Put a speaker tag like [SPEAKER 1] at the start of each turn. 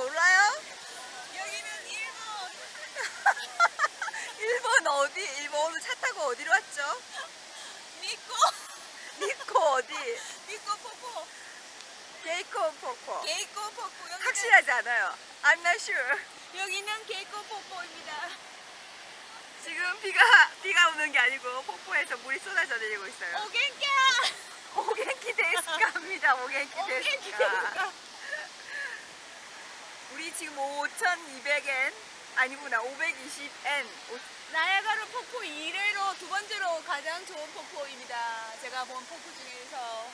[SPEAKER 1] 몰라요?
[SPEAKER 2] 여기는 일본
[SPEAKER 1] 일본 어디? 일본 오늘 차 타고 어디로 왔죠?
[SPEAKER 2] 니코
[SPEAKER 1] 니코 어디?
[SPEAKER 2] 니코 포포
[SPEAKER 1] 게이코 포코.
[SPEAKER 2] 게이코 여기는
[SPEAKER 1] 확실하지 않아요. I'm not sure.
[SPEAKER 2] 여기는 게이코 포포입니다.
[SPEAKER 1] 지금 비가 비가 오는 게 아니고 폭포에서 물이 쏟아져 내리고 있어요.
[SPEAKER 2] 오겐카
[SPEAKER 1] 오겐키 데스카입니다. 오겐키 데스카. 우리 지금 5,200엔 아니구나 520엔.
[SPEAKER 2] 나야가라 폭포 1회로 두 번째로 가장 좋은 폭포입니다. 제가 본 폭포 중에서